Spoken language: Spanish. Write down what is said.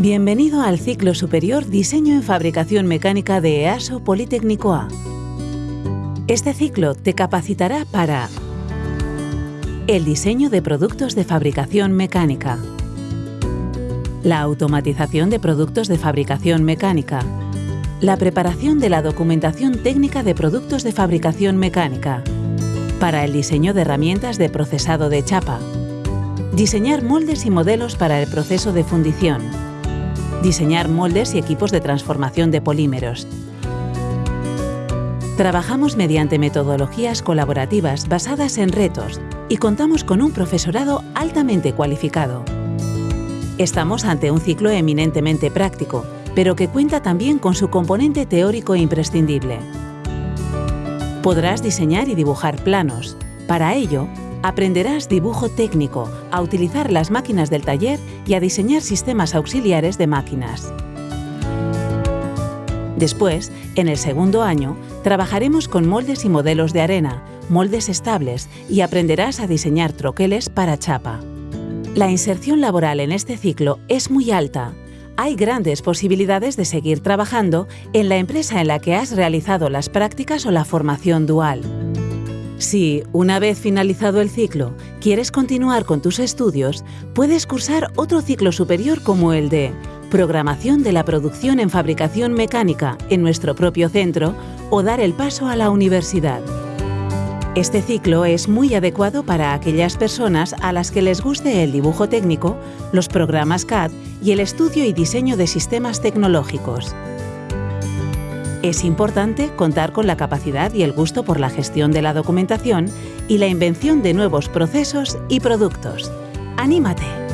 Bienvenido al ciclo superior Diseño en Fabricación Mecánica de EASO Politécnico A. Este ciclo te capacitará para el diseño de productos de fabricación mecánica, la automatización de productos de fabricación mecánica, la preparación de la documentación técnica de productos de fabricación mecánica, para el diseño de herramientas de procesado de chapa, Diseñar moldes y modelos para el proceso de fundición. Diseñar moldes y equipos de transformación de polímeros. Trabajamos mediante metodologías colaborativas basadas en retos y contamos con un profesorado altamente cualificado. Estamos ante un ciclo eminentemente práctico, pero que cuenta también con su componente teórico imprescindible. Podrás diseñar y dibujar planos. Para ello, aprenderás dibujo técnico, a utilizar las máquinas del taller y a diseñar sistemas auxiliares de máquinas. Después, en el segundo año, trabajaremos con moldes y modelos de arena, moldes estables y aprenderás a diseñar troqueles para chapa. La inserción laboral en este ciclo es muy alta. Hay grandes posibilidades de seguir trabajando en la empresa en la que has realizado las prácticas o la formación dual. Si, una vez finalizado el ciclo, quieres continuar con tus estudios, puedes cursar otro ciclo superior como el de Programación de la Producción en Fabricación Mecánica en nuestro propio centro o dar el paso a la universidad. Este ciclo es muy adecuado para aquellas personas a las que les guste el dibujo técnico, los programas CAD y el estudio y diseño de sistemas tecnológicos. Es importante contar con la capacidad y el gusto por la gestión de la documentación y la invención de nuevos procesos y productos. ¡Anímate!